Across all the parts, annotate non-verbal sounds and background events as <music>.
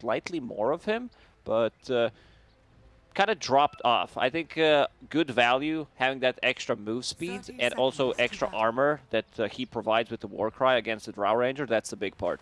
slightly more of him, but uh, kind of dropped off. I think uh, good value having that extra move speed and also extra armor that uh, he provides with the Warcry against the Drow Ranger. That's the big part.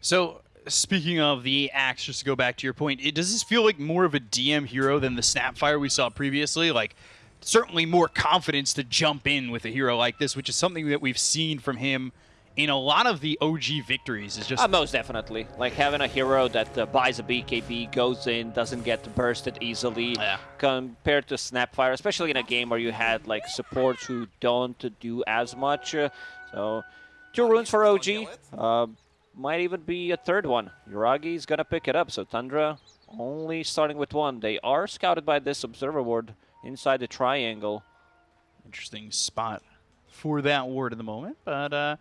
So speaking of the axe, just to go back to your point, it, does this feel like more of a DM hero than the Snapfire we saw previously? Like certainly more confidence to jump in with a hero like this, which is something that we've seen from him in a lot of the OG victories is just... Uh, most definitely. Like having a hero that uh, buys a BKB, goes in, doesn't get bursted easily, yeah. compared to Snapfire, especially in a game where you had like supports who don't do as much. Uh, so, two runes for OG. Uh, might even be a third one. Yuragi's gonna pick it up, so Tundra only starting with one. They are scouted by this Observer Ward inside the triangle. Interesting spot for that ward at the moment, but...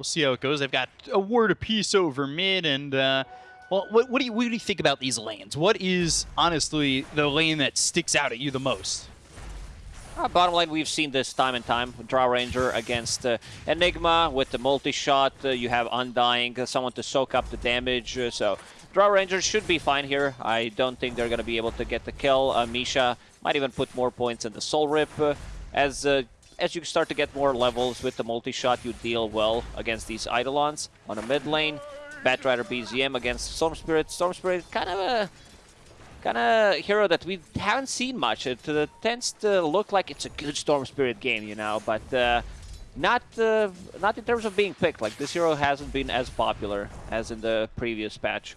Uh, We'll see how it goes. They've got a word apiece over mid, and uh, well, what, what, do you what do you think about these lanes? What is honestly the lane that sticks out at you the most? Uh, bottom line, we've seen this time and time. Drow Ranger against uh, Enigma with the multi-shot. Uh, you have Undying, uh, someone to soak up the damage. Uh, so Drow Ranger should be fine here. I don't think they're going to be able to get the kill. Misha might even put more points in the Soul Rip as as you start to get more levels with the multi-shot, you deal well against these Eidolons. On a mid lane, Batrider BZM against Storm Spirit. Storm Spirit, kind of a kind of hero that we haven't seen much. It uh, tends to look like it's a good Storm Spirit game, you know, but uh, not uh, not in terms of being picked. Like this hero hasn't been as popular as in the previous patch.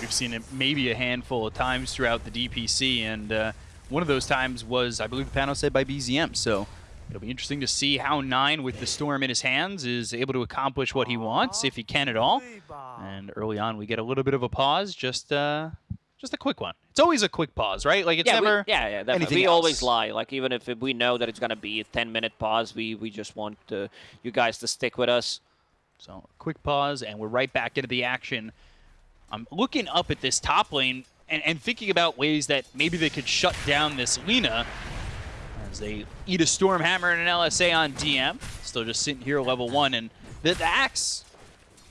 We've seen it maybe a handful of times throughout the DPC, and uh, one of those times was, I believe, the panel said by BZM. So It'll be interesting to see how Nine, with the Storm in his hands, is able to accomplish what he wants, if he can at all. And early on, we get a little bit of a pause, just uh, just a quick one. It's always a quick pause, right? Like it's yeah, never we, yeah, yeah. Anything we else. always lie. Like even if we know that it's gonna be a 10 minute pause, we we just want uh, you guys to stick with us. So quick pause, and we're right back into the action. I'm looking up at this top lane and, and thinking about ways that maybe they could shut down this Lina as they eat a Stormhammer and an LSA on DM. Still just sitting here level one. And the, the Axe,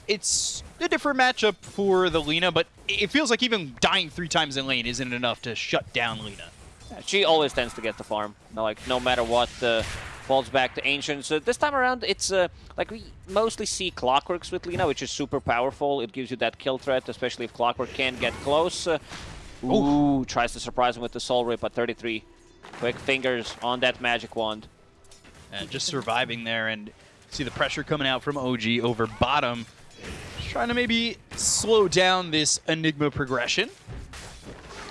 it's a different matchup for the Lina, but it feels like even dying three times in lane isn't enough to shut down Lina. Yeah, she always tends to get the farm. Like, no matter what, uh, falls back to Ancient. So this time around, it's uh, like we mostly see Clockworks with Lina, which is super powerful. It gives you that kill threat, especially if Clockwork can get close. Uh, ooh, Ooh, tries to surprise him with the Soul Rip at 33. Quick fingers on that magic wand. And just surviving there and see the pressure coming out from OG over bottom. Just trying to maybe slow down this Enigma progression.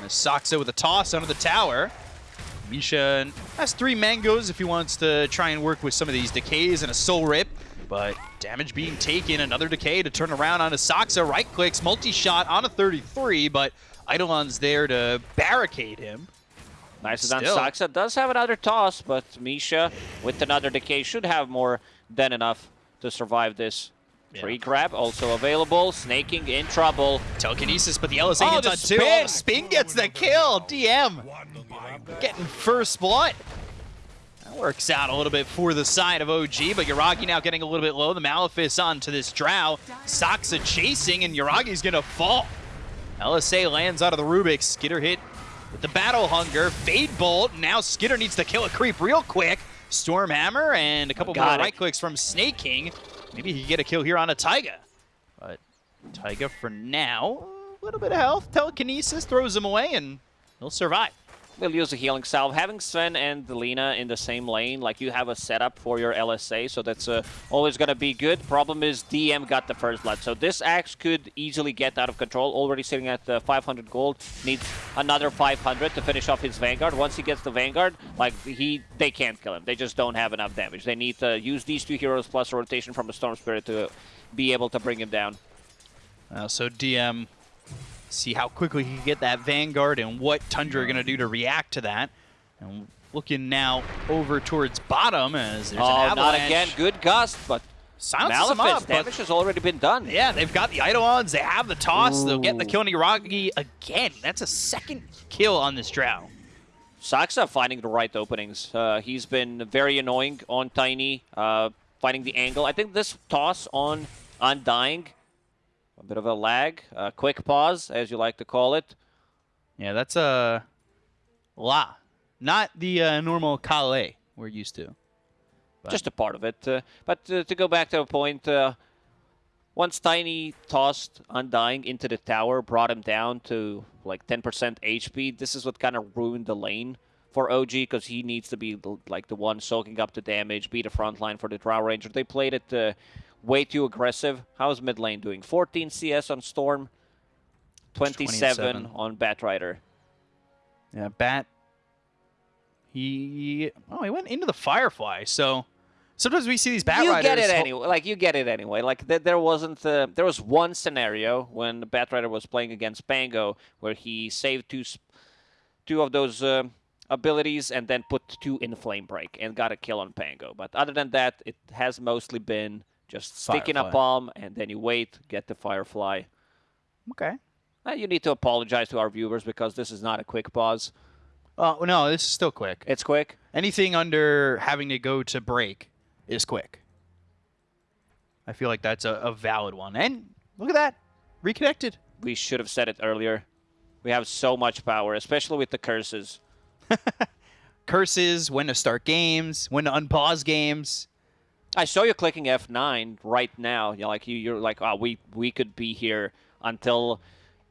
Saksa with a toss under the tower. Misha has three mangoes if he wants to try and work with some of these decays and a soul rip. But damage being taken, another decay to turn around on a Saksa. Right clicks, multi-shot on a 33, but Eidolon's there to barricade him. Nice done. Saksa does have another toss, but Misha with another decay should have more than enough to survive this. Yeah. Free grab also available. Sneyking in trouble. Telekinesis, but the LSA oh, hits on two. Oh, spin gets the kill. DM getting first blood. That works out a little bit for the side of OG, but Yuragi now getting a little bit low. The Malefice onto this Drow. Saksa chasing, and Yuragi's going to fall. LSA lands out of the Rubik's. Skiter hit with the Battle Hunger. Fade Bolt. Now Skiter needs to kill a creep real quick. Stormhammer and a couple more it. right clicks from Sneyking. Maybe he can get a kill here on a Taiga. But Taiga for now, a little bit of health. Telekinesis throws him away and he'll survive will use a healing salve. Having Sven and Lina in the same lane, like you have a setup for your LSA, so that's uh, always going to be good. Problem is DM got the first blood, so this axe could easily get out of control. Already sitting at uh, 500 gold, needs another 500 to finish off his Vanguard. Once he gets the Vanguard, like he, they can't kill him. They just don't have enough damage. They need to use these two heroes plus a rotation from the Storm Spirit to be able to bring him down. Uh, so DM see how quickly he can get that Vanguard and what Tundra are going to do to react to that. And looking now over towards bottom as there's oh, an avalanche. not again. Good gust, but Silences damage has already been done. Yeah, they've got the Eidolons, they have the toss, Ooh. they'll get the kill on Yuragi again. That's a second kill on this Drow. Saksa finding the right openings. Uh, he's been very annoying on Tiny, uh, finding the angle. I think this toss on Undying A bit of a lag, a quick pause, as you like to call it. Yeah, that's a la, not the uh, normal Kale we're used to. But. Just a part of it. Uh, but uh, to go back to a point, uh, once Tiny tossed Undying into the tower, brought him down to like 10% HP, this is what kind of ruined the lane for OG because he needs to be like the one soaking up the damage, be the front line for the Drow Ranger. They played it uh, way too aggressive. How's mid lane doing? 14 CS on Storm, 27, 27. on Batrider. Yeah, Bat. He oh he went into the Firefly. So sometimes we see these Bat you Riders. You get it anyway. Like you get it anyway. Like th there wasn't. Uh, there was one scenario when the Batrider was playing against Pango where he saved two, two of those. Uh, abilities and then put two in flame break and got a kill on Pango. But other than that, it has mostly been just sticking Firefly. a bomb and then you wait, get the Firefly. Okay. Uh, you need to apologize to our viewers because this is not a quick pause. Oh, uh, no, this is still quick. It's quick? Anything under having to go to break is quick. I feel like that's a, a valid one. And look at that. Reconnected. We should have said it earlier. We have so much power, especially with the curses. <laughs> curses, when to start games, when to unpause games. I saw you clicking F9 right now. You're like you, you're like, oh, we we could be here until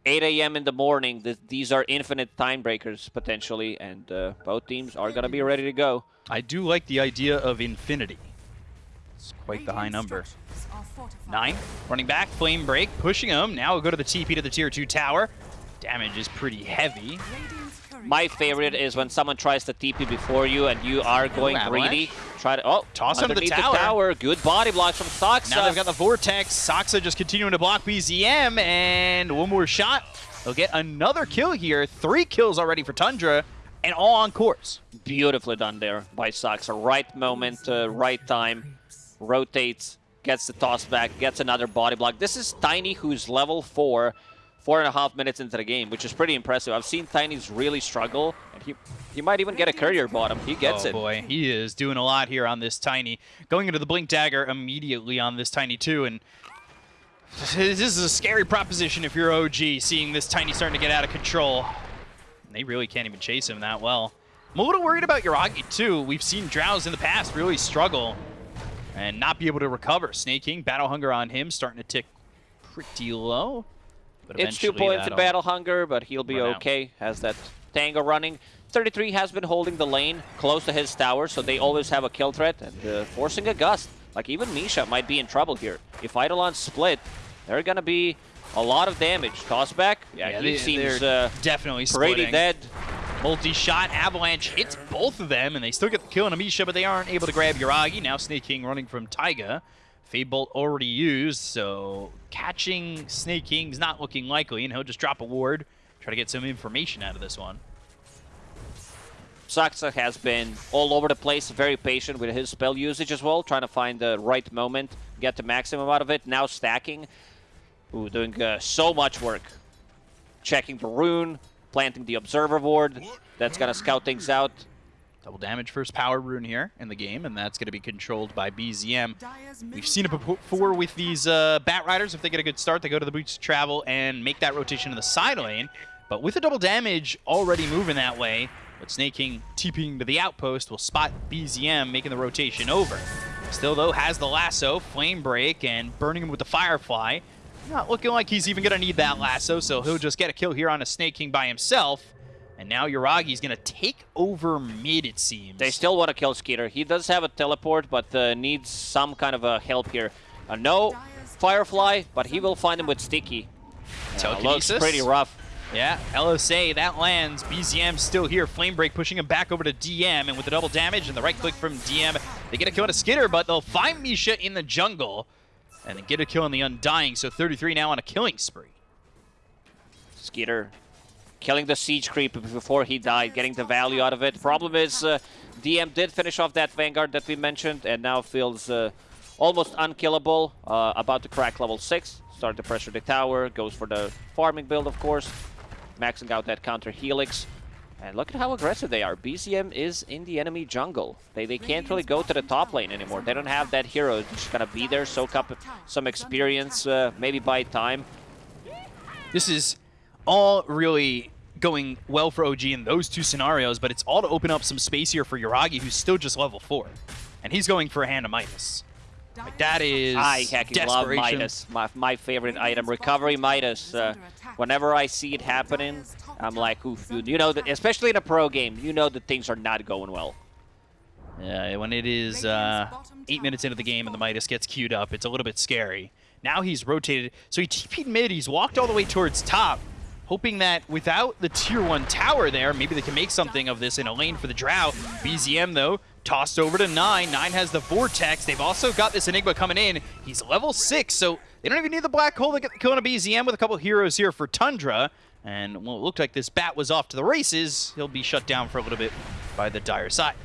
8 a.m. in the morning. these are infinite time breakers potentially, and uh, both teams are gonna be ready to go. I do like the idea of infinity. It's quite the high number. Nine, running back, flame break, pushing him. Now we'll go to the TP to the tier two tower. Damage is pretty heavy. My favorite is when someone tries to TP before you and you are going greedy. Try to oh toss him the tower. the tower. Good body block from Saksa. Now they've got the vortex. Saksa just continuing to block BZM and one more shot. They'll get another kill here. Three kills already for Tundra and all on course. Beautifully done there by Saksa. Right moment, uh, right time. Rotates, gets the toss back, gets another body block. This is Tiny who's level 4 four and a half minutes into the game, which is pretty impressive. I've seen Tiny's really struggle, and he he might even get a courier bottom. He gets oh, it. Oh boy, he is doing a lot here on this Tiny. Going into the Blink Dagger immediately on this Tiny too, and this is a scary proposition if you're OG, seeing this Tiny starting to get out of control. They really can't even chase him that well. I'm a little worried about Yuragi too. We've seen Drows in the past really struggle and not be able to recover. Sneyking, Battle Hunger on him, starting to tick pretty low. But it's two points in Battle Hunger, but he'll be okay. Out. Has that Tango running. 33 has been holding the lane close to his tower, so they always have a kill threat and uh, forcing a gust. Like even Misha might be in trouble here. If Eidolon split, they're gonna be a lot of damage. Toss back, yeah, yeah he they, seems uh, definitely pretty splitting. dead. Multi-shot, Avalanche hits both of them, and they still get the kill on Amisha, but they aren't able to grab Yuragi. Now Sneyking running from Taiga. Fade Bolt already used, so catching Sneyking's not looking likely, and he'll just drop a ward, try to get some information out of this one. Saksa has been all over the place, very patient with his spell usage as well, trying to find the right moment, get the maximum out of it. Now stacking, Ooh, doing uh, so much work. Checking the rune, planting the observer ward, that's going to scout things out. Double damage first power rune here in the game, and that's going to be controlled by BZM. We've seen it before with these uh, Bat Riders. If they get a good start, they go to the Boots of Travel and make that rotation in the side lane. But with the double damage already moving that way, but Sneyking TPing to the outpost will spot BZM making the rotation over. Still, though, has the lasso, Flame Break, and burning him with the Firefly. Not looking like he's even going to need that lasso, so he'll just get a kill here on a Sneyking by himself. And now Yuragi's going to take over mid, it seems. They still want to kill Skiter. He does have a teleport, but uh, needs some kind of a help here. Uh, no Firefly, but he will find him with Sticky. Uh, looks pretty rough. Yeah, LSA, that lands. BZM still here. Flame Break pushing him back over to DM, and with the double damage and the right click from DM, they get a kill on a Skiter, but they'll find Misha in the jungle and then get a kill on the Undying, so 33 now on a killing spree. Skiter killing the siege creep before he died, getting the value out of it. Problem is, uh, DM did finish off that Vanguard that we mentioned, and now feels uh, almost unkillable. Uh, about to crack level 6, start to pressure the tower, goes for the farming build, of course, maxing out that counter Helix. And look at how aggressive they are. BZM is in the enemy jungle. They, they can't really go to the top lane anymore. They don't have that hero just gonna be there, soak up some experience, uh, maybe buy time. This is all really going well for OG in those two scenarios, but it's all to open up some space here for Yuragi, who's still just level 4. And he's going for a Hand of Midas. Like, that is I heckin' love Midas. My, my favorite item, Recovery Midas. Uh, whenever I see it happening, I'm like, oof, dude. You know, that, especially in a pro game, you know that things are not going well. Yeah, when it is uh, eight minutes into the game and the Midas gets queued up, it's a little bit scary. Now he's rotated. So he TP'd mid, he's walked all the way towards top, hoping that without the tier 1 tower there, maybe they can make something of this in a lane for the Drow. BZM, though, tossed over to 9. 9 has the Vortex. They've also got this Enigma coming in. He's level 6, so they don't even need the Black Hole to get on a BZM with a couple heroes here for Tundra. And well, it looked like this bat was off to the races. He'll be shut down for a little bit by the Dire side.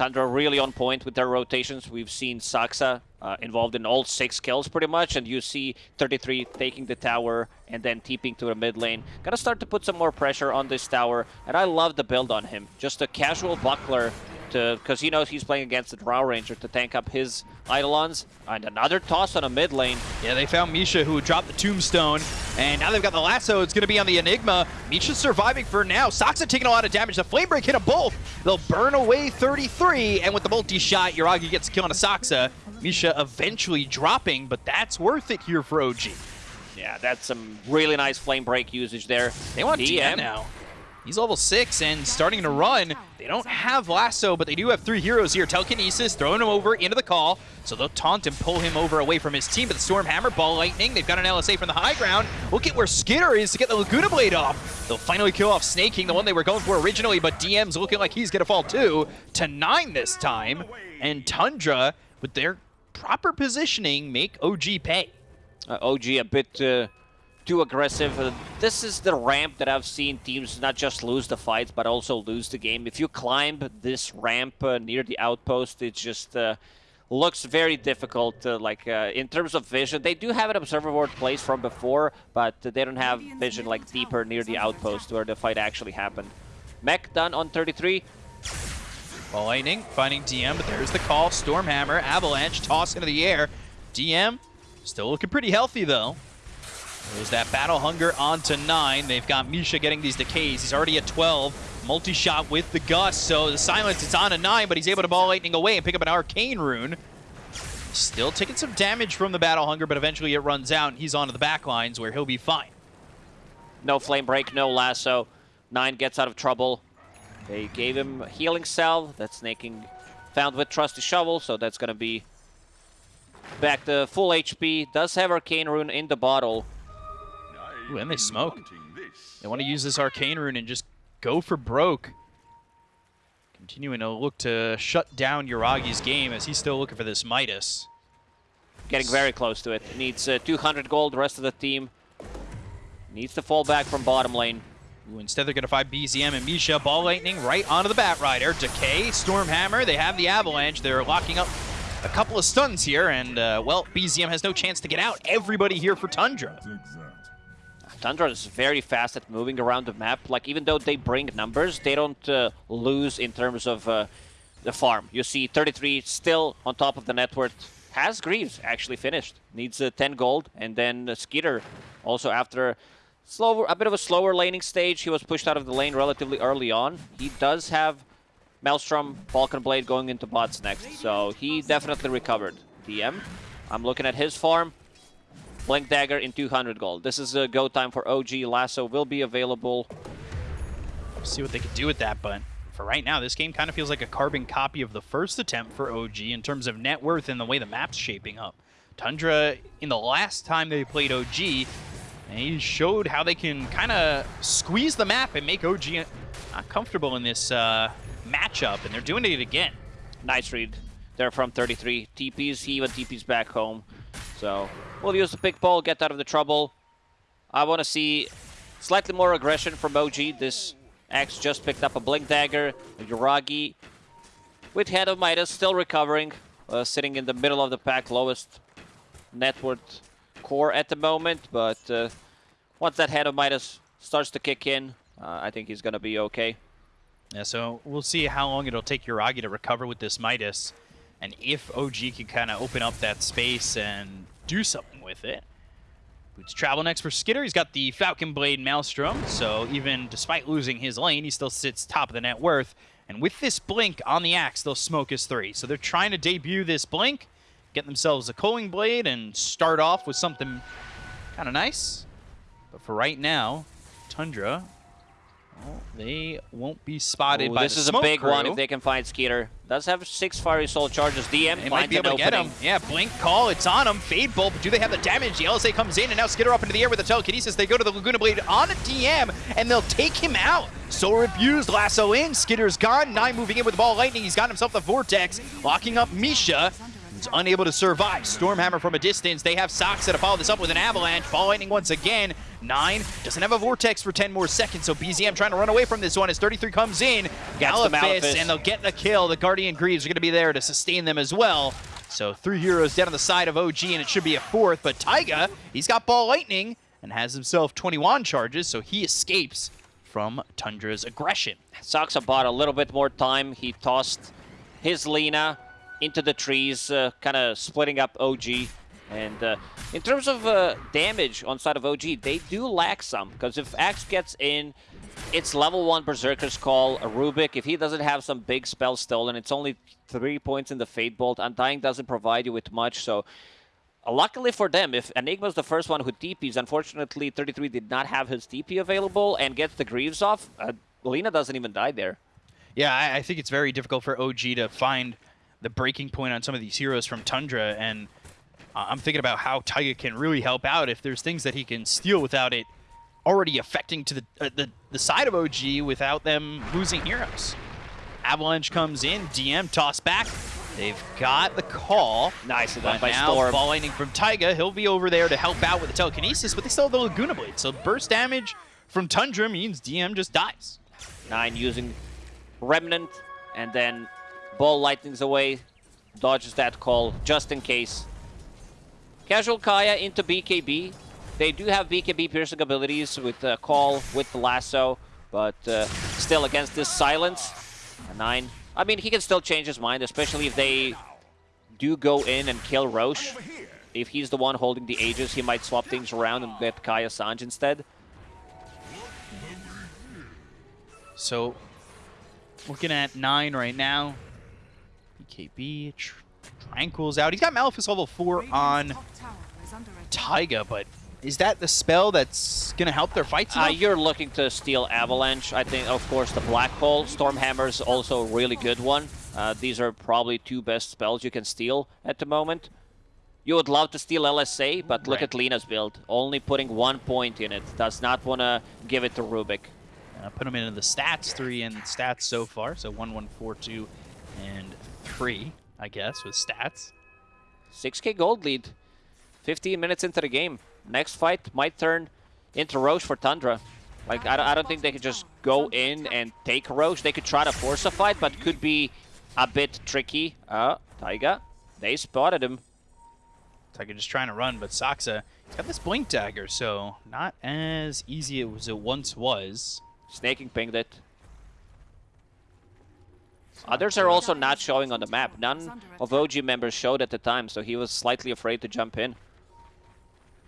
Tundra really on point with their rotations. We've seen Saksa uh, involved in all six kills pretty much, and you see 33 taking the tower and then TPing to the mid lane. Gotta start to put some more pressure on this tower, and I love the build on him. Just a casual buckler because he knows he's playing against the Drow Ranger to tank up his Eidolons. And another toss on a mid lane. Yeah, they found Misha who dropped the Tombstone, and now they've got the Lasso. It's going to be on the Enigma. Misha's surviving for now. Saksa taking a lot of damage. The Flame Break hit them both. They'll burn away 33, and with the multi-shot, Yuragi gets a kill on a Saksa. Misha eventually dropping, but that's worth it here for OG. Yeah, that's some really nice Flame Break usage there. They want DM, DM now. He's level 6 and starting to run. They don't have Lasso, but they do have three heroes here. Telekinesis throwing him over into the call, so they'll taunt and pull him over away from his team. But the Stormhammer, Ball Lightning, they've got an LSA from the high ground. Look at where Skiter is to get the Laguna Blade off. They'll finally kill off Sneyking, the one they were going for originally, but DM's looking like he's going to fall too. To 9 this time, and Tundra, with their proper positioning, make OG pay. Uh, OG a bit... Uh too aggressive. Uh, this is the ramp that I've seen teams not just lose the fights, but also lose the game. If you climb this ramp uh, near the outpost, it just uh, looks very difficult. Uh, like uh, in terms of vision, they do have an observer ward place from before, but they don't have vision like deeper near the outpost where the fight actually happened. Mech done on 33. Ball Lightning finding DM, but there's the call. Stormhammer, Avalanche, toss into the air. DM still looking pretty healthy though. There's that Battle Hunger on to 9. They've got Misha getting these decays. He's already at 12. Multi-shot with the Gust, so the Silence is on a 9, but he's able to Ball Lightning away and pick up an Arcane Rune. Still taking some damage from the Battle Hunger, but eventually it runs out, and he's onto the back lines where he'll be fine. No Flame Break, no Lasso. 9 gets out of trouble. They gave him Healing Salve. That's Sneyking found with Trusty Shovel, so that's going to be back to full HP. Does have Arcane Rune in the bottle. Ooh, and they smoke. They want to use this Arcane Rune and just go for broke. Continuing to look to shut down Yuragi's game as he's still looking for this Midas. Getting very close to it. Needs uh, 200 gold, the rest of the team. Needs to fall back from bottom lane. Ooh, instead, they're going to find BZM and Misha. Ball Lightning right onto the Bat Rider. Decay, Stormhammer, they have the Avalanche. They're locking up a couple of stuns here, and, uh, well, BZM has no chance to get out. Everybody here for Tundra. Tundra is very fast at moving around the map. Like, even though they bring numbers, they don't uh, lose in terms of uh, the farm. You see 33 still on top of the net worth. Has Greaves actually finished. Needs uh, 10 gold. And then uh, Skiter also after slower, a bit of a slower laning stage. He was pushed out of the lane relatively early on. He does have Maelstrom, Falcon Blade going into bots next. So he definitely recovered. DM, I'm looking at his farm. Blink Dagger in 200 gold. This is a go time for OG. Lasso will be available. See what they can do with that, but for right now, this game kind of feels like a carbon copy of the first attempt for OG in terms of net worth and the way the map's shaping up. Tundra, in the last time they played OG, they showed how they can kind of squeeze the map and make OG not comfortable in this uh, matchup, and they're doing it again. Nice read. They're from 33. TPs, he even TPs back home. So we'll use the big ball, get out of the trouble. I want to see slightly more aggression from OG. This X just picked up a Blink Dagger. Yuragi with Hand of Midas still recovering. Uh, sitting in the middle of the pack, lowest net worth core at the moment. But uh, once that Hand of Midas starts to kick in, uh, I think he's going to be okay. Yeah, so we'll see how long it'll take Yuragi to recover with this Midas. And if OG can kind of open up that space and do something with it, Boots travel next for Skiter. He's got the Falcon Blade Maelstrom, so even despite losing his lane, he still sits top of the net worth. And with this Blink on the Axe, they'll smoke his three. So they're trying to debut this Blink, get themselves a Culling Blade, and start off with something kind of nice. But for right now, Tundra well, they won't be spotted Ooh, by This is a big crew. one if they can find Skiter. Does have six Fiery Soul charges. DM they might be able to get him. Yeah, Blink Call, it's on him. Fade Bolt, but do they have the damage? The LSA comes in, and now Skiter up into the air with the telekinesis. They go to the Laguna Blade on a DM, and they'll take him out. Soul abused, lasso in, Skiter's gone. Nine moving in with the ball lightning. He's got himself the Vortex, locking up Misha unable to survive. Stormhammer from a distance. They have Socks to follow this up with an Avalanche. Ball Lightning once again. Nine doesn't have a Vortex for 10 more seconds, so BZM trying to run away from this one as 33 comes in. Gallifist, and they'll get the kill. The Guardian Greaves are going to be there to sustain them as well. So three heroes dead on the side of OG, and it should be a fourth. But Taiga, he's got Ball Lightning and has himself 21 charges, so he escapes from Tundra's aggression. Saksa bought a little bit more time. He tossed his Lina into the trees, uh, kind of splitting up OG. And uh, in terms of uh, damage on side of OG, they do lack some. Because if Axe gets in, it's level 1 Berserker's Call, Rubik. If he doesn't have some big spell stolen, it's only 3 points in the Fade Bolt. Undying doesn't provide you with much, so... Uh, luckily for them, if Enigma's the first one who TPs, unfortunately 33 did not have his TP available and gets the Greaves off, uh, Lina doesn't even die there. Yeah, I, I think it's very difficult for OG to find the breaking point on some of these heroes from Tundra, and uh, I'm thinking about how Taiga can really help out if there's things that he can steal without it already affecting to the, uh, the, the side of OG without them losing heroes. Avalanche comes in, DM toss back. They've got the call. Nice done by now, Storm. Ball lightning from Taiga. He'll be over there to help out with the telekinesis, but they still have the Laguna Blade. So burst damage from Tundra means DM just dies. Nine using Remnant, and then Ball lightnings away, dodges that call just in case. Casual Kaya into BKB. They do have BKB piercing abilities with the call, with the lasso, but uh, still against this silence. A nine. I mean, he can still change his mind, especially if they do go in and kill Rosh. If he's the one holding the Aegis, he might swap things around and get Kaya Sange instead. So, looking at nine right now. BKB, tr Tranquil's out. He's got Malefice level 4 on Taiga, but is that the spell that's going to help their fights? Uh, you're looking to steal Avalanche. I think, of course, the Black Hole. Stormhammer's also a really good one. Uh, these are probably two best spells you can steal at the moment. You would love to steal LSA, but look right. at Lina's build. Only putting one point in it. Does not want to give it to Rubik. Uh, put him into the stats, three in stats so far. So 1, 1, 4, 2, and free, I guess, with stats. 6k gold lead. 15 minutes into the game. Next fight might turn into Rosh for Tundra. Like, I don't, I don't think they could just go in and take Rosh. They could try to force a fight, but could be a bit tricky. Uh, Taiga, they spotted him. Taiga just trying to run, but Saksa, he's got this Blink Dagger, so not as easy as it once was. Sneyking pinged it. Others are also not showing on the map. None of OG members showed at the time, so he was slightly afraid to jump in.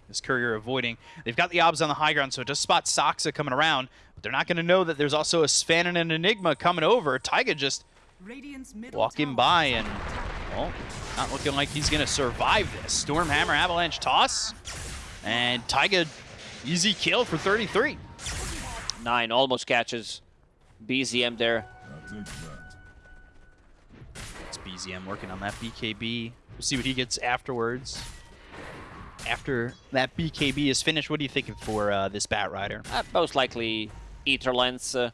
This Courier avoiding. They've got the Obs on the high ground, so it does spot Saksa coming around, but they're not going to know that there's also a Sven and an Enigma coming over. Taiga just walking by and, well, oh, not looking like he's going to survive this. Stormhammer Avalanche toss, and Taiga easy kill for 33. Nine almost catches BZM there. BZM working on that BKB. We'll see what he gets afterwards. After that BKB is finished, what are you thinking for uh, this Batrider? Uh, most likely Ether Lens. Uh,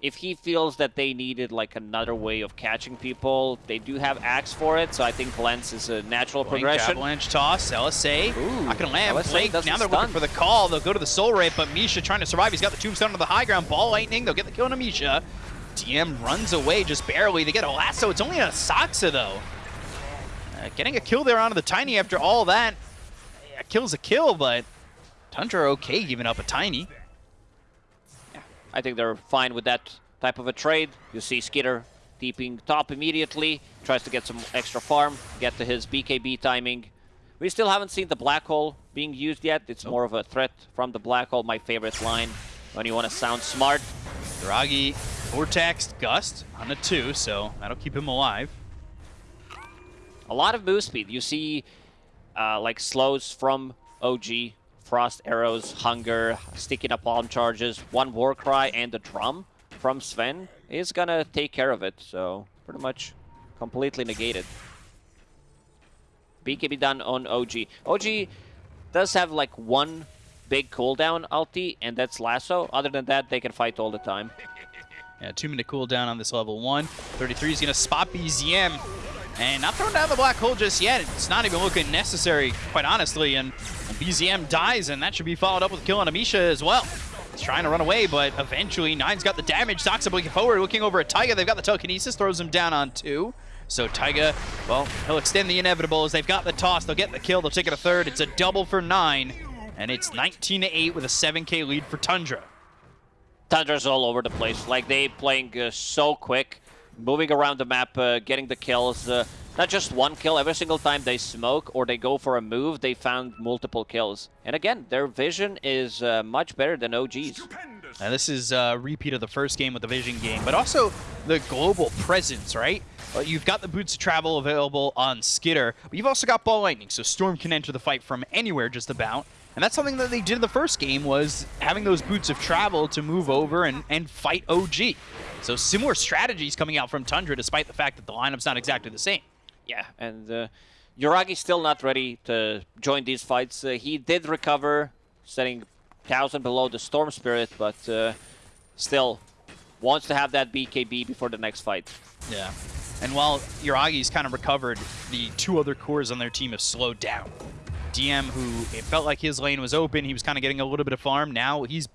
if he feels that they needed like another way of catching people, they do have Axe for it, so I think Lens is a natural Blink, progression. Avalanche toss, LSA. Ooh, not gonna land. Blake, now they're stun. looking for the call. They'll go to the Soul Rip, but Misha trying to survive. He's got the Tombstone on the high ground. Ball Lightning, they'll get the kill on Misha. DM runs away just barely. They get a lasso. It's only a Saksa, though. Uh, getting a kill there onto the Tiny after all that. Yeah, kill's a kill, but Tundra okay giving up a Tiny. Yeah, I think they're fine with that type of a trade. You see Skiter deeping top immediately, tries to get some extra farm, get to his BKB timing. We still haven't seen the Black Hole being used yet. It's more of a threat from the Black Hole, my favorite line when you want to sound smart. Dragi, Vortex, Gust on a 2, so that'll keep him alive. A lot of move speed. You see uh, like slows from OG, Frost Arrows, Hunger, Sticky palm Charges, one Warcry, and the Drum from Sven is gonna take care of it, so pretty much completely negated. BKB done on OG. OG does have like one big cooldown ulti, and that's Lasso. Other than that, they can fight all the time. Yeah, two minute cooldown on this level one. 33 is going to spot BZM. And not throwing down the black hole just yet. It's not even looking necessary, quite honestly. And BZM dies, and that should be followed up with killing Amisha as well. He's trying to run away, but eventually Nine's got the damage. Doxa looking forward, looking over at Taiga. They've got the telekinesis, throws him down on two. So Taiga, well, he'll extend the inevitable as they've got the toss. They'll get the kill. They'll take it a third. It's a double for Nine, and it's 19 to 8 with a 7k lead for Tundra. Tundra's all over the place. Like, they playing uh, so quick, moving around the map, uh, getting the kills. Uh, not just one kill. Every single time they smoke or they go for a move, they found multiple kills. And again, their vision is uh, much better than OG's. Now this is a repeat of the first game with the vision game, but also the global presence, right? You've got the boots of travel available on Skiter, but you've also got Ball Lightning, so Storm can enter the fight from anywhere just about. And that's something that they did in the first game was having those boots of travel to move over and, and fight OG. So similar strategies coming out from Tundra despite the fact that the lineup's not exactly the same. Yeah, and uh, Yuragi's still not ready to join these fights. Uh, he did recover, setting 1,000 below the Storm Spirit, but uh, still wants to have that BKB before the next fight. Yeah. And while Yuragi's kind of recovered, the two other cores on their team have slowed down. DM, who it felt like his lane was open, he was kind of getting a little bit of farm. Now he's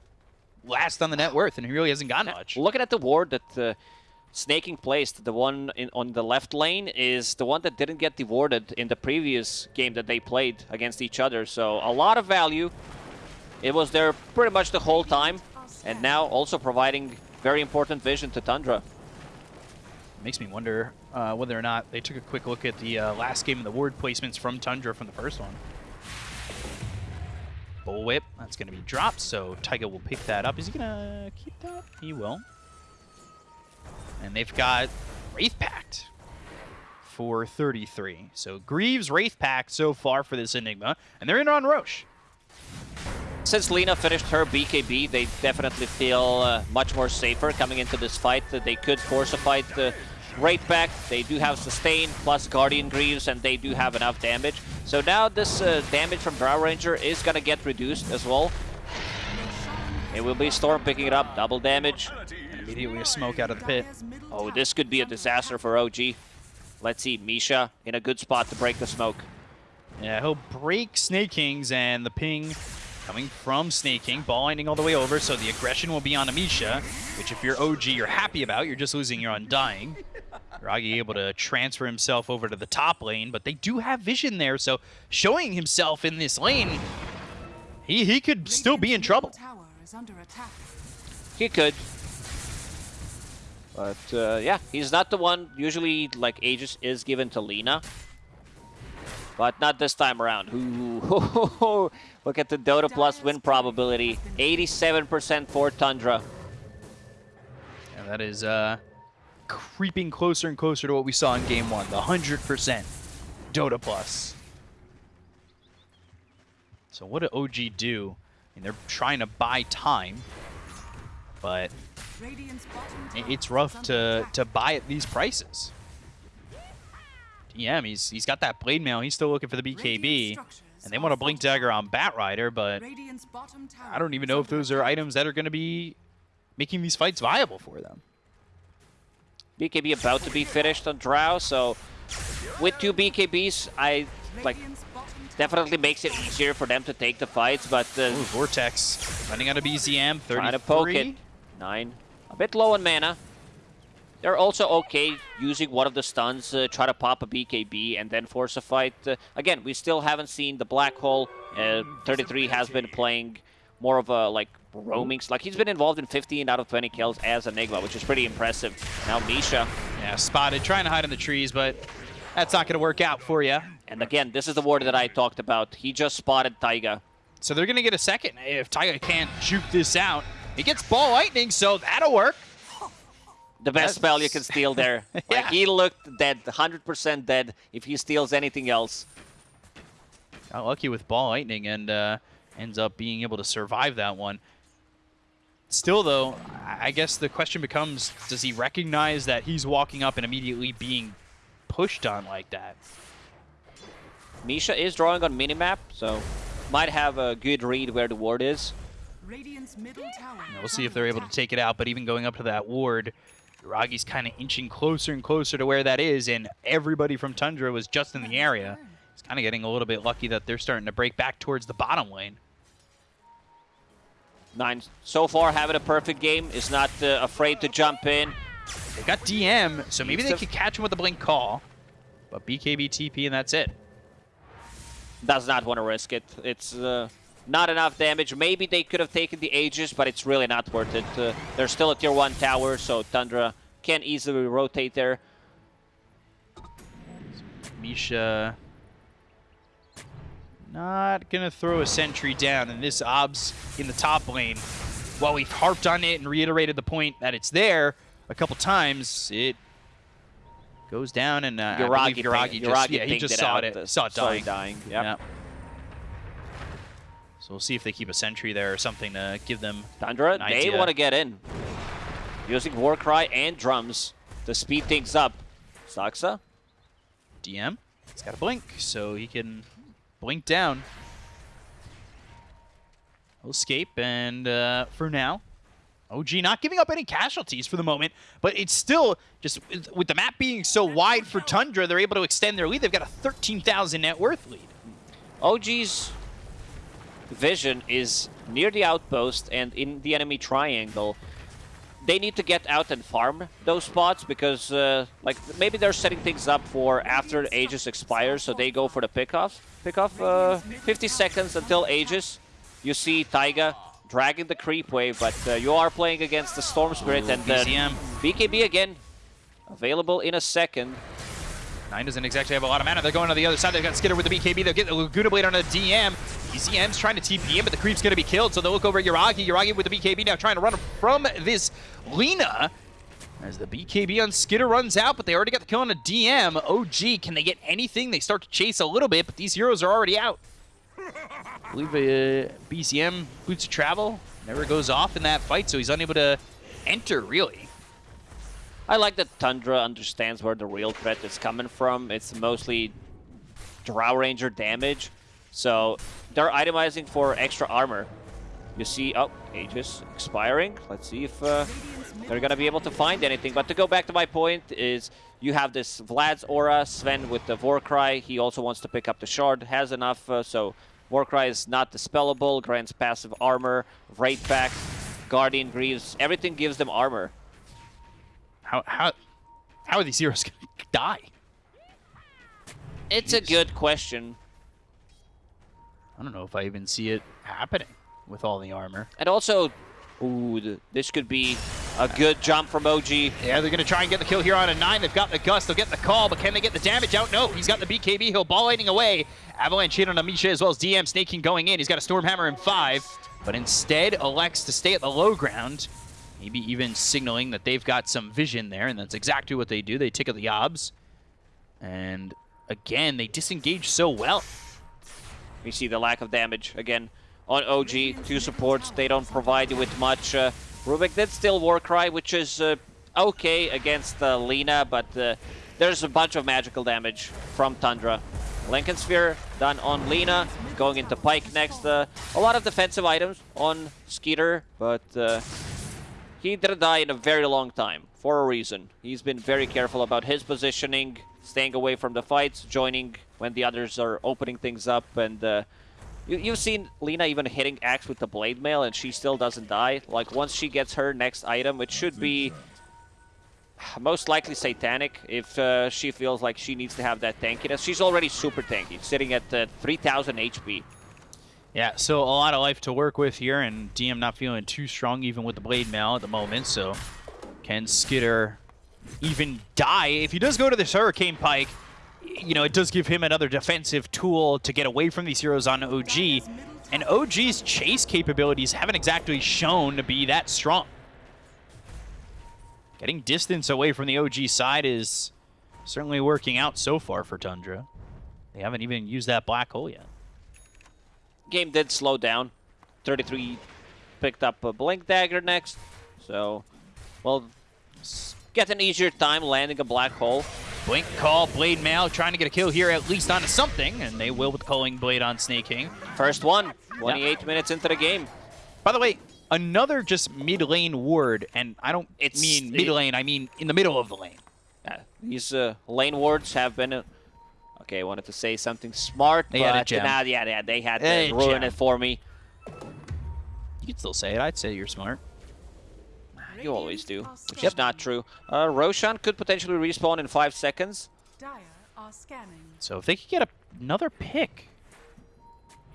last on the net worth, and he really hasn't gotten much. Looking at the ward that uh, Sneyking placed, the one in, on the left lane is the one that didn't get dewarded in the previous game that they played against each other. So a lot of value. It was there pretty much the whole time. And now also providing very important vision to Tundra. Makes me wonder uh, whether or not they took a quick look at the uh, last game of the ward placements from Tundra from the first one. Bullwhip, that's going to be dropped, so Taiga will pick that up. Is he going to keep that? He will. And they've got Wraith Pact for 33. So Greaves, Wraith Pact so far for this Enigma, and they're in on Rosh. Since Lina finished her BKB, they definitely feel uh, much more safer coming into this fight. Uh, they could force a fight the Wraith Pact. They do have Sustain plus Guardian Greaves, and they do have enough damage. So now this uh, damage from Drow Ranger is going to get reduced as well. It will be Storm picking it up, double damage. Immediately a smoke out of the pit. Oh, this could be a disaster for OG. Let's see, Misha in a good spot to break the smoke. Yeah, he'll break Sneykings and the ping coming from Sneyking, ball lightning all the way over, so the aggression will be on Amisha, which if you're OG, you're happy about. You're just losing your Undying. Ragi able to transfer himself over to the top lane, but they do have vision there, so showing himself in this lane, he, he could still be in trouble. He could. But uh, yeah, he's not the one. Usually, like Aegis is given to Lina, but not this time around. Ooh, <laughs> look at the Dota Plus win probability: 87% for Tundra. Yeah, that is uh, creeping closer and closer to what we saw in Game One, the 100% Dota Plus. So what did OG do? I mean, they're trying to buy time, but it's rough to, to buy at these prices. DM, he's, he's got that blade mail. He's still looking for the BKB. And they want to Blink Dagger on Batrider, but I don't even know if those are items that are going to be making these fights viable for them. BKB about to be finished on Drow, so with two BKBs, I like definitely makes it easier for them to take the fights, but... Uh, Ooh, Vortex running out of BZM, 33. Trying to poke it. Nine. A bit low on mana. They're also okay using one of the stuns, uh, try to pop a BKB and then force a fight. Uh, again, we still haven't seen the Black Hole. Uh, 33 has been playing more of a, like, roamings. Like, he's been involved in 15 out of 20 kills as Enigma, which is pretty impressive. Now Misha. Yeah, spotted, trying to hide in the trees, but that's not going to work out for you. And again, this is the ward that I talked about. He just spotted Taiga. So they're going to get a second. If Taiga can't juke this out, he gets Ball Lightning, so that'll work. The best That's... spell you can steal there. <laughs> yeah. Like, he looked dead, 100% dead if he steals anything else. Got lucky with Ball Lightning and uh, ends up being able to survive that one. Still, though, I guess the question becomes, does he recognize that he's walking up and immediately being pushed on like that? Misha is drawing on minimap, so might have a good read where the ward is. we'll see if they're able to take it out, but even going up to that ward, Ragi's kind of inching closer and closer to where that is, and everybody from Tundra was just in the area. He's kind of getting a little bit lucky that they're starting to break back towards the bottom lane. Nine so far having a perfect game, is not uh, afraid to jump in. They got DM, so maybe they could catch him with a blink call. But BKB TP and that's it. Does not want to risk it. It's uh, not enough damage. Maybe they could have taken the Aegis, but it's really not worth it. Uh, they're still a tier 1 tower, so Tundra can easily rotate there. Misha not going to throw a sentry down, and this Obs in the top lane, while we've harped on it and reiterated the point that it's there a couple times, it goes down, and uh, Yuragi, Yuragi just, yeah, he just saw it, it saw it dying. dying. Yep. Yeah. So we'll see if they keep a sentry there or something to give them Tundra, they want to get in. Using Warcry and drums to speed things up. Saksa? DM, he's got a blink, so he can blink down. He'll escape, and uh, for now, OG not giving up any casualties for the moment, but it's still just with the map being so wide for Tundra, they're able to extend their lead. They've got a 13,000 net worth lead. OG's vision is near the outpost and in the enemy triangle they need to get out and farm those spots because uh, like maybe they're setting things up for after Aegis expires, so they go for the pickoff. Pickoff uh, 50 seconds until Aegis. You see Taiga dragging the creep wave, but uh, you are playing against the Storm Spirit Ooh, and BZM. BKB again available in a second. Nine doesn't exactly have a lot of mana. They're going to the other side. They've got Skiter with the BKB. They'll get the Laguna Blade on the DM. BZM's trying to TP in, but the creep's going to be killed. So they'll look over at Yuragi. Yuragi with the BKB now trying to run from this Lina. As the BKB on Skiter runs out, but they already got the kill on a DM. OG, can they get anything? They start to chase a little bit, but these heroes are already out. I believe uh, BZM Boots of Travel never goes off in that fight, so he's unable to enter, really. I like that Tundra understands where the real threat is coming from. It's mostly Drow Ranger damage. So they're itemizing for extra armor. You see, oh, Aegis expiring. Let's see if uh, they're going to be able to find anything. But to go back to my point is you have this Vlad's Aura, Sven with the Warcry. He also wants to pick up the Shard, has enough. Uh, so Warcry is not dispellable, grants passive armor, Wraith Pact, Guardian Greaves. Everything gives them armor. How how how are these heroes <laughs> going to die? It's Jeez. a good question. I don't know if I even see it happening with all the armor. And also, ooh, this could be a good jump from OG. Yeah, they're going to try and get the kill here on a 9. They've got the Gust. They'll get the call, but can they get the damage out? No, he's got the BKB. He'll ball lightning away. Avalanche hit on Amisha as well as DM Sneyking going in. He's got a Stormhammer in 5, but instead elects to stay at the low ground. Maybe even signaling that they've got some vision there, and that's exactly what they do. They tickle the obs. And again, they disengage so well. We see the lack of damage again on OG. Two supports, they don't provide you with much. Uh, Rubik did still Warcry, which is uh, okay against uh, Lina, but uh, there's a bunch of magical damage from Tundra. Linken Sphere done on Lina, going into Pike next. Uh, a lot of defensive items on Skiter, but uh, he didn't die in a very long time, for a reason. He's been very careful about his positioning, staying away from the fights, joining when the others are opening things up, and uh, you, you've seen Lina even hitting Axe with the Blade Mail, and she still doesn't die. Like, once she gets her next item, it should be most likely Satanic if uh, she feels like she needs to have that tankiness. She's already super tanky, sitting at uh, 3,000 HP. Yeah, so a lot of life to work with here, and DM not feeling too strong even with the Blade Mail at the moment, so can Skiter even die? If he does go to this Hurricane Pike, you know, it does give him another defensive tool to get away from these heroes on OG. And OG's chase capabilities haven't exactly shown to be that strong. Getting distance away from the OG side is certainly working out so far for Tundra. They haven't even used that black hole yet. Game did slow down. 33 picked up a Blink Dagger next. So, well, get an easier time landing a black hole. Blink call, Blade Mail trying to get a kill here at least onto something, and they will with Culling Blade on Sneyking. First one, 28 minutes into the game. By the way, another just mid lane ward, and I don't it's, mean mid lane, I mean in the middle of the lane. Yeah, these uh, lane wards have been. Uh, okay, I wanted to say something smart, they but had a gem. Now, yeah, yeah, they had to ruin it for me. You could still say it. I'd say you're smart. You always do, which yep. is not true. Uh, Roshan could potentially respawn in five seconds. So if they could get a, another pick,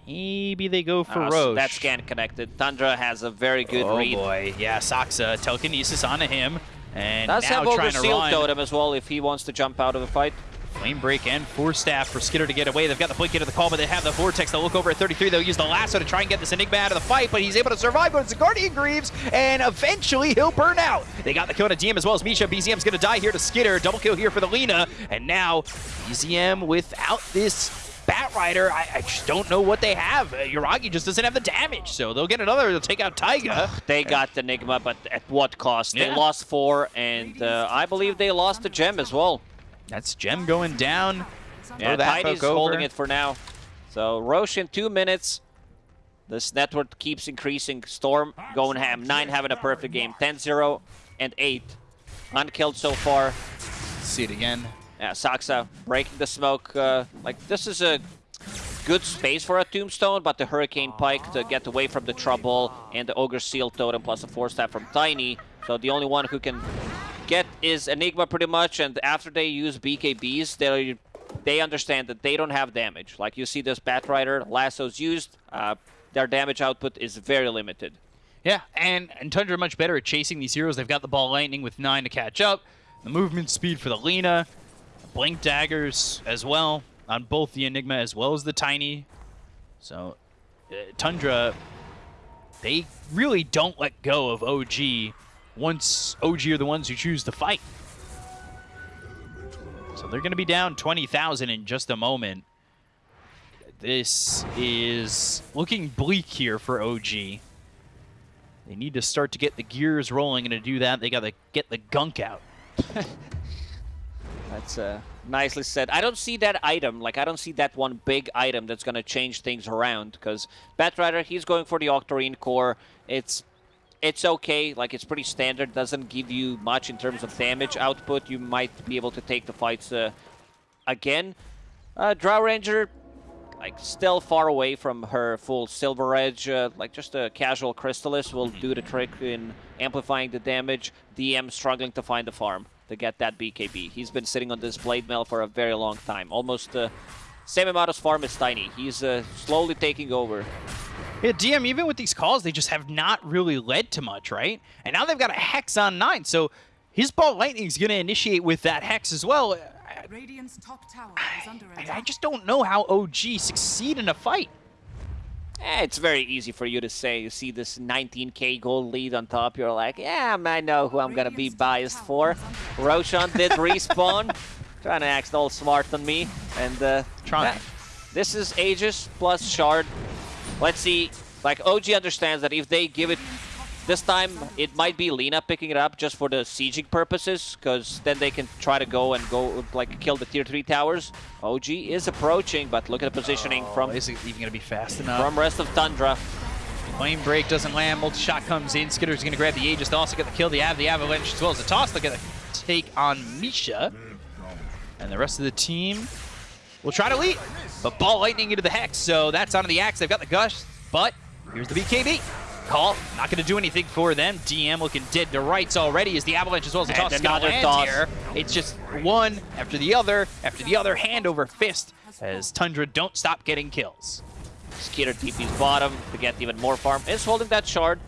maybe they go for uh, Rosh. So that scan connected. Tundra has a very good oh read. Oh boy, yeah, Saksa telekinesis onto him. And Does now have Ogre Seal run. Totem as well if he wants to jump out of the fight. Flame Break and Force Staff for Skiter to get away. They've got the Blink into the call, but they have the Vortex. They'll look over at 33. They'll use the Lasso to try and get this Enigma out of the fight, but he's able to survive, but it's a Guardian Greaves, and eventually he'll burn out. They got the kill on a DM as well as Misha. BZM's going to die here to Skiter. Double kill here for the Lina, and now BZM without this Batrider, I, I, just don't know what they have. Uh, Yuragi just doesn't have the damage, so they'll get another. They'll take out Taiga. they got the Enigma, but at what cost? Yeah. They lost four, and uh, I believe they lost the gem as well. That's gem going down. Yeah, Tiny's holding it for now. So Rosh in two minutes. This network keeps increasing. Storm going ham. Nine having a perfect game. 10-0 and 8. Unkilled so far. See it again. Yeah, Saksa breaking the smoke. Uh, like, this is a good space for a Tombstone, but the Hurricane Pike to get away from the trouble and the Ogre Seal Totem plus a Force Staff from Tiny. So the only one who can get is Enigma pretty much, and after they use BKBs, they they understand that they don't have damage. Like you see this Batrider, lassos used, uh, their damage output is very limited. Yeah, and, and Tundra much better at chasing these heroes. They've got the ball lightning with 9 to catch up. The movement speed for the Lina. Blink daggers as well on both the Enigma as well as the Tiny. So uh, Tundra, they really don't let go of OG once OG are the ones who choose to fight. So they're going to be down 20,000 in just a moment. This is looking bleak here for OG. They need to start to get the gears rolling, and to do that, they got to get the gunk out. <laughs> That's uh, nicely said. I don't see that item. Like, I don't see that one big item that's going to change things around. Because Batrider, he's going for the Octarine core. It's it's okay. Like, it's pretty standard. Doesn't give you much in terms of damage output. You might be able to take the fights uh, again. Uh, Drow Ranger, like, still far away from her full Silver Edge. Uh, like, just a casual Crystalys will do the trick in amplifying the damage. DM struggling to find the farm to get that BKB. He's been sitting on this Blade Mail for a very long time. Almost the uh, same amount of farm as Tiny. He's uh, slowly taking over. Yeah, DM, even with these calls, they just have not really led to much, right? And now they've got a Hex on 9, so his Ball Lightning's going to initiate with that Hex as well. Radiant's top tower is under I, I just don't know how OG succeed in a fight. Eh, it's very easy for you to say. You see this 19k gold lead on top, you're like, yeah, I know who I'm going to be biased for. Roshan <laughs> did respawn, trying to act all smart on me. And uh, trying. This is Aegis plus Shard Let's see. Like, OG understands that if they give it this time, it might be Lina picking it up just for the sieging purposes, because then they can try to go and go, like, kill the tier 3 towers. OG is approaching, but look at the positioning oh, from... Is it even going to be fast enough? From rest of Tundra. Flame Break doesn't land, multi-shot comes in, Skiter's going to grab the Aegis to also get the kill, the Av, the Avalanche, as well as the toss. They're going to take on Misha. And the rest of the team will try to lead. But Ball Lightning into the Hex, so that's onto the Axe. They've got the Gush, but here's the BKB. Call, not going to do anything for them. DM looking dead to rights already as the Avalanche as well as the toss is going to toss. here. It's just one after the other after the other, hand over fist as Tundra don't stop getting kills. Skiter TP's bottom to get even more farm. Is holding that shard.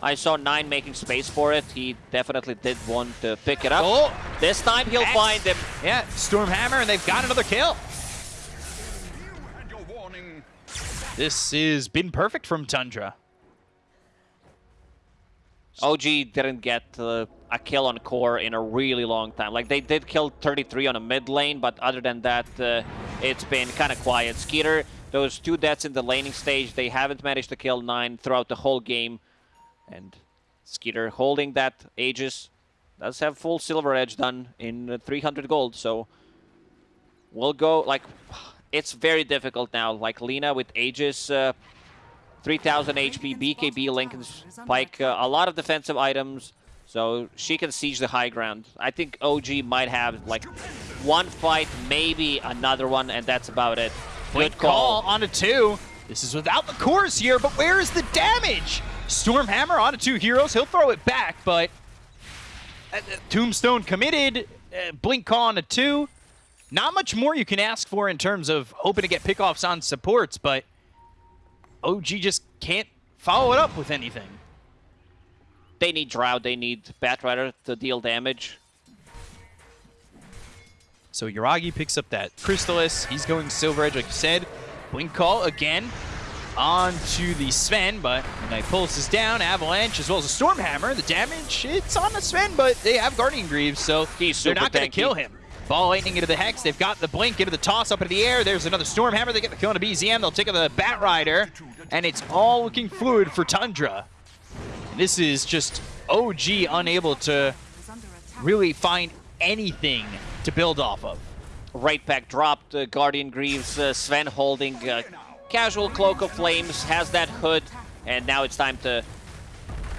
I saw Nine making space for it. He definitely did want to pick it up. Oh. This time he'll X. find him. Yeah, Stormhammer, and they've got another kill. This has been perfect from Tundra. OG didn't get uh, a kill on core in a really long time. Like they did kill 33 on a mid lane, but other than that, uh, it's been kind of quiet. Skiter, those two deaths in the laning stage, they haven't managed to kill nine throughout the whole game. And Skiter holding that Aegis does have full silver edge done in uh, 300 gold, so we'll go like it's very difficult now. Like Lina with Aegis, uh, 3000 HP, BKB, Linken's Sphere, uh, a lot of defensive items, so she can siege the high ground. I think OG might have like one fight, maybe another one, and that's about it. Good Good call call. on a two. This is without the cores here, but where is the damage? Stormhammer onto two heroes. He'll throw it back, but uh, uh, Tombstone committed. Uh, Blink call on a two. Not much more you can ask for in terms of hoping to get pickoffs on supports, but OG just can't follow it up with anything. They need Drow, they need Batrider to deal damage. So Yuragi picks up that Crystalys. He's going Silver Edge, like you said. Blink Call again onto the Sven, but Night Pulse is down. Avalanche as well as a Stormhammer. The damage, it's on the Sven, but they have Guardian Greaves, so He's they're not going to kill him. Ball lightning into the Hex. They've got the Blink into the toss up into the air. There's another Stormhammer. They get the kill into BZM. They'll take the Bat Rider, and it's all looking fluid for Tundra. And this is just OG unable to really find anything to build off of. Right back dropped, uh, Guardian Greaves, uh, Sven holding uh, casual Cloak of Flames, has that hood, and now it's time to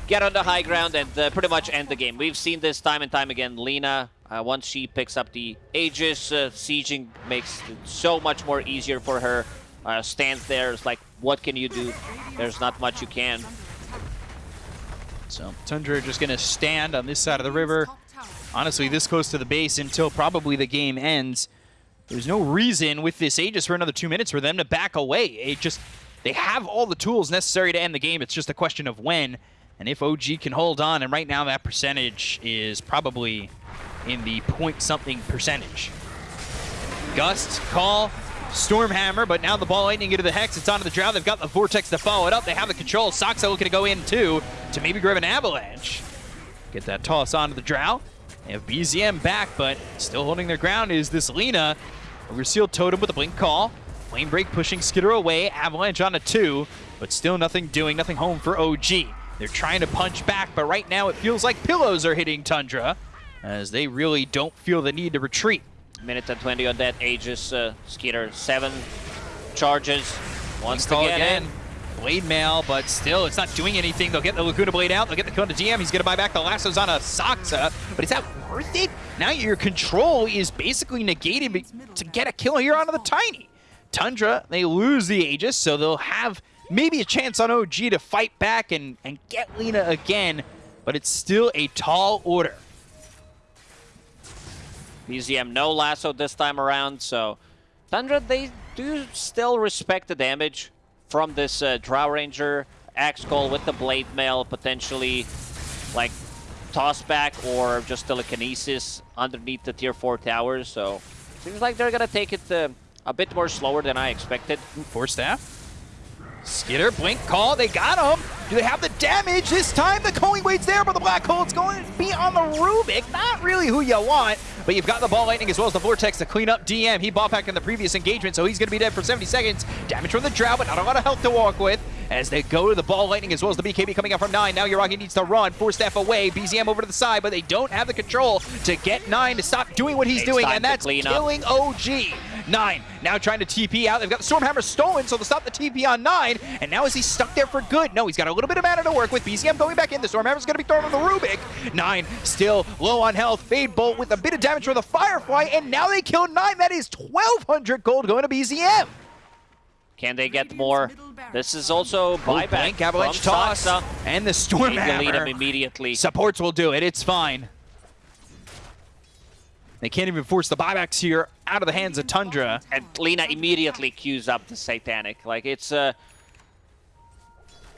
get on the high ground and uh, pretty much end the game. We've seen this time and time again. Lina, uh, once she picks up the Aegis, uh, sieging makes it so much more easier for her. Uh, stands there, it's like, what can you do? There's not much you can. So Tundra just going to stand on this side of the river. Honestly, this close to the base until probably the game ends. There's no reason with this Aegis for another two minutes for them to back away. It just they have all the tools necessary to end the game. It's just a question of when and if OG can hold on. And right now that percentage is probably in the point something percentage. Gust, call, Stormhammer, but now the ball lightning into the Hex. It's onto the Drow. They've got the Vortex to follow it up. They have the control. Saksa looking to go in too to maybe grab an Avalanche. Get that toss onto the Drow. They have BZM back, but still holding their ground is this Lina. Ogre Seal Totem with a Blink Call. Flame Break pushing Skiter away. Avalanche on a two, but still nothing doing, nothing home for OG. They're trying to punch back, but right now it feels like pillows are hitting Tundra as they really don't feel the need to retreat. Minute and 20 on that Aegis, uh, Skiter, seven charges. Wants to Call get again. in. Blade mail, but still, it's not doing anything. They'll get the Laguna Blade out. They'll get the kill to DM. He's going to buy back the lassos on a Saksa, but is that worth it? Now your control is basically negated to get a kill here onto the Tiny. Tundra, they lose the Aegis, so they'll have maybe a chance on OG to fight back and, and get Lina again, but it's still a tall order. BZM no lasso this time around, so Tundra, they do still respect the damage from this uh, Drow Ranger Axe Call with the Blade Mail, potentially like toss back or just telekinesis underneath the tier 4 towers, so seems like they're gonna take it uh, a bit more slower than I expected. Force staff. Skiter, blink, call, they got him. Do they have the damage? This time the Culling Blade's there, but the Black Hole's going to be on the Rubik. Not really who you want, but you've got the Ball Lightning as well as the Vortex to clean up DM. He bought back in the previous engagement, so he's going to be dead for 70 seconds. Damage from the Drow, but not a lot of health to walk with as they go to the Ball Lightning as well as the BKB coming out from 9. Now Yuragi needs to run, force staff away, BZM over to the side, but they don't have the control to get 9 to stop doing what he's It's doing, and that's up. killing OG. Nine now trying to TP out. They've got the Stormhammer stolen, so they'll stop the TP on Nine. And now is he stuck there for good? No, he's got a little bit of mana to work with. BZM going back in. The Stormhammer's going to be thrown on the Rubik. Nine still low on health. Fade Bolt with a bit of damage for the Firefly, and now they killed Nine. That is 1,200 gold going to BZM. Can they get more? This is also buyback Blank Avalanche toss. Saksa. And the to lead him immediately. Supports will do it. It's fine. They can't even force the buybacks here out of the hands of Tundra. and Lina immediately queues up the Satanic. Like it's uh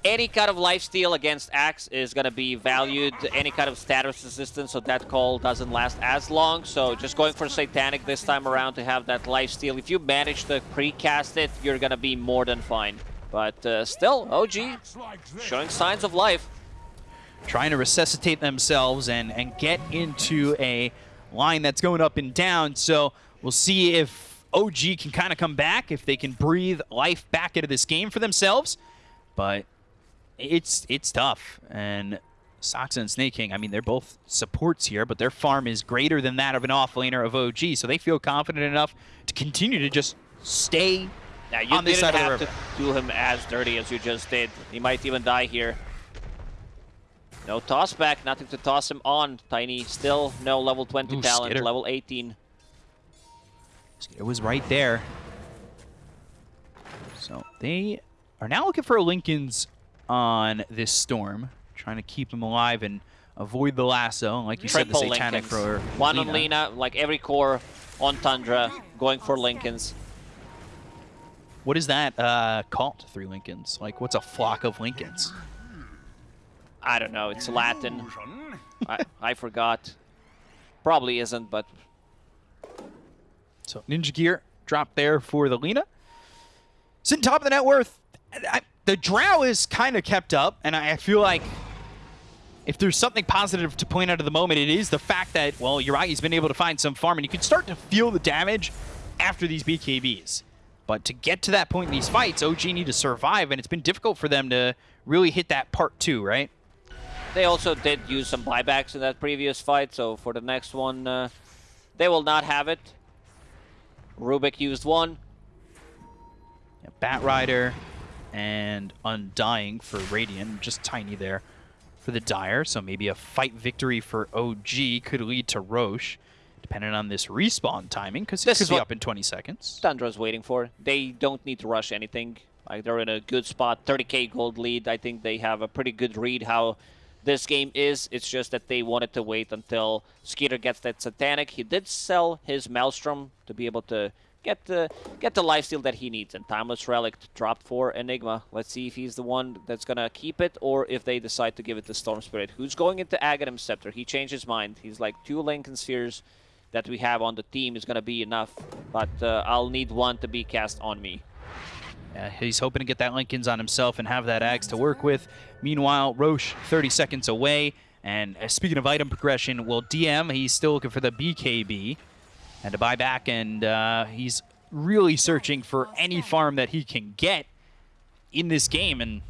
any kind of lifesteal against Axe is going to be valued, any kind of status resistance, so that call doesn't last as long. So just going for Satanic this time around to have that lifesteal. If you manage to pre-cast it, you're going to be more than fine. But uh, still, OG showing signs of life. Trying to resuscitate themselves and, and get into a line that's going up and down. So we'll see if OG can kind of come back, if they can breathe life back into this game for themselves. But it's it's tough. And Sox and Sneyking, I mean, they're both supports here, but their farm is greater than that of an offlaner of OG, so they feel confident enough to continue to just stay now, you on this side have of the river. to do him as dirty as you just did. He might even die here. No toss back, nothing to toss him on. Tiny still no level 20 Ooh, talent, Skiter. level 18. It was right there. So they are now looking for Lincolns on this storm, trying to keep them alive and avoid the lasso. Like you Triple said, the Satanic for One on Lina. Lina, like every core on Tundra, going for Lincolns. What is that uh, called, three Lincolns? Like, what's a flock of Lincolns? I don't know, it's Latin. I, I forgot. Probably isn't, but So Ninja Gear dropped there for the Lina. Sitting top of the net worth. I, the Drow is kind of kept up, and I feel like if there's something positive to point out at the moment, it is the fact that, well, Yuragi's been able to find some farm, and you can start to feel the damage after these BKBs. But to get to that point in these fights, OG need to survive, and it's been difficult for them to really hit that part two, right? they also did use some buybacks in that previous fight, so for the next one, uh, they will not have it. Rubik used one. Yeah, Bat Rider and Undying for Radiant, just tiny there for the Dire. So maybe a fight victory for OG could lead to Rosh, depending on this respawn timing, because This could is be up in 20 seconds. Tundra's waiting for. They don't need to rush anything. Like they're in a good spot, 30k gold lead. I think they have a pretty good read how this game is. It's just that they wanted to wait until Skiter gets that satanic. He did sell his Maelstrom to be able to get the get the lifesteal that he needs. And Timeless Relic dropped for Enigma. Let's see if he's the one that's gonna keep it or if they decide to give it to Storm Spirit. Who's going into Aghanim Scepter? He changed his mind. He's like two Linken Spheres that we have on the team is gonna be enough, but uh, I'll need one to be cast on me. Yeah, he's hoping to get that Lincolns on himself and have that Axe to work with. Meanwhile, Rosh 30 seconds away. And uh, speaking of item progression, well, DM, he's still looking for the BKB and to buy back, and uh, he's really searching for any farm that he can get in this game. And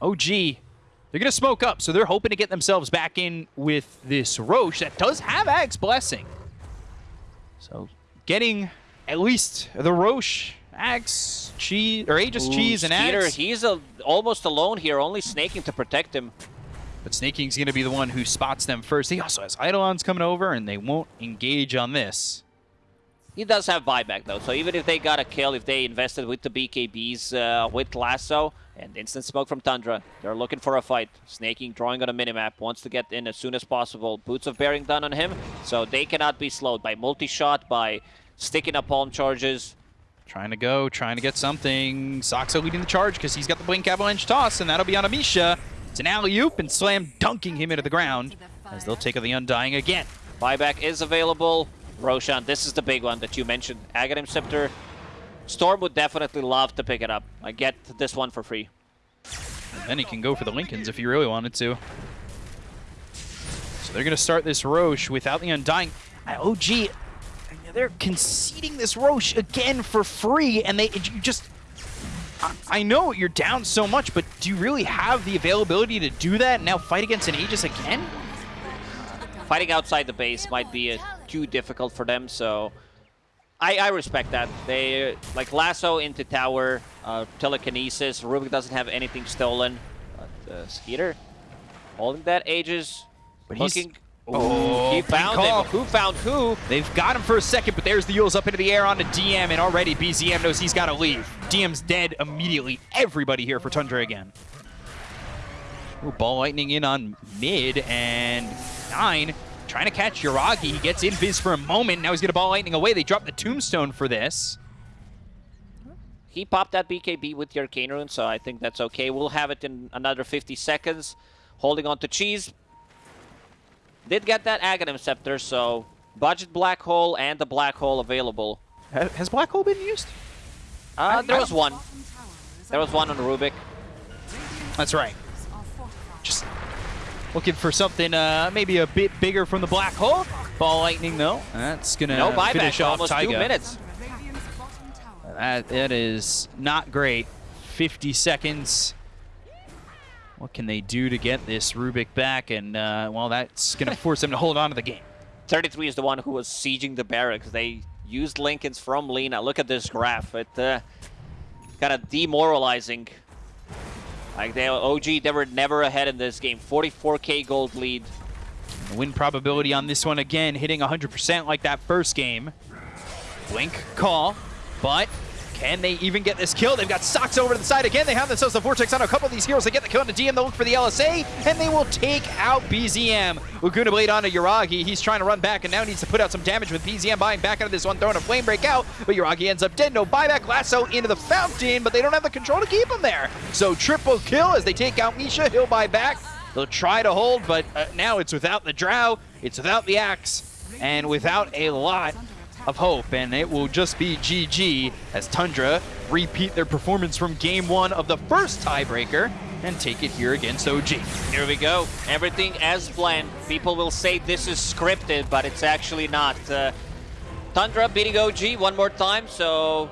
OG, they're going to smoke up, so they're hoping to get themselves back in with this Rosh that does have Axe Blessing. So getting at least the Rosh, Axe, Cheese, or Aegis Ooh, Cheese and Skiter, Axe. he's a, almost alone here, only Sneyking to protect him. But Sneyking's going to be the one who spots them first. He also has Eidolons coming over, and they won't engage on this. He does have buyback though, so even if they got a kill, if they invested with the BKBs, uh, with Lasso, and instant smoke from Tundra, they're looking for a fight. Sneyking, drawing on a minimap, wants to get in as soon as possible. Boots of Bearing done on him, so they cannot be slowed by multi-shot, by sticking up palm charges. Trying to go, trying to get something. Saksa leading the charge because he's got the Blink Avalanche toss, and that'll be on Amisha. It's an alley-oop and slam dunking him into the ground as they'll take on the Undying again. Buyback is available. Roshan, this is the big one that you mentioned. Aghanim Scepter. Storm would definitely love to pick it up. I get this one for free. And then he can go for the Lincolns if he really wanted to. So they're going to start this Rosh without the Undying. Uh, OG, they're conceding this Rosh again for free, and they you just... I- I know you're down so much, but do you really have the availability to do that and now fight against an Aegis again? Fighting outside the base might be uh, too difficult for them, so I, I respect that. They like lasso into tower, uh, telekinesis. Rubik doesn't have anything stolen. But uh, Skiter holding that Aegis, But he's- looking. Oh, he found call. him. Who found who? They've got him for a second, but there's the Euls up into the air onto DM, and already BZM knows he's got to leave. DM's dead immediately. Everybody here for Tundra again. Ooh, ball lightning in on mid, and nine trying to catch Yuragi. He gets in Viz for a moment. Now he's going to ball lightning away. They drop the tombstone for this. he popped that BKB with the Arcane Rune, so I think that's okay. We'll have it in another 50 seconds. Holding on to Cheese. Did get that Aghanim Scepter, so budget Black Hole and the Black Hole available. Has Black Hole been used? Uh, there was one. There was one on Rubik. That's right. Just looking for something uh, maybe a bit bigger from the Black Hole. Ball Lightning, though. That's going to no buyback finish off almost Taiga. two minutes. That, that is not great. 50 seconds. What can they do to get this Rubik back? And, uh, well, that's going <laughs> to force them to hold on to the game. 33 is the one who was sieging the barracks. They used Linken's from Lina. Look at this graph. It uh, kind of demoralizing. Like they OG, they were never ahead in this game. 44k gold lead. Win probability on this one again, hitting 100% like that first game. Blink call, but can they even get this kill? They've got Socks over to the side again. They have themselves the Vortex on a couple of these heroes. They get the kill on the DM. They look for the LSA, and they will take out BZM. Laguna Blade onto Yuragi. He's trying to run back and now needs to put out some damage with BZM buying back out of this one, throwing a flame break out, but Yuragi ends up dead. No buyback. Lasso into the fountain, but they don't have the control to keep him there. So triple kill as they take out Misha. He'll buy back. They'll try to hold, but uh, now it's without the Drow, it's without the Axe, and without a lot of hope, and it will just be GG as Tundra repeat their performance from game one of the first tiebreaker and take it here against OG. Here we go. Everything as planned. People will say this is scripted, but it's actually not. Uh, Tundra beating OG one more time, so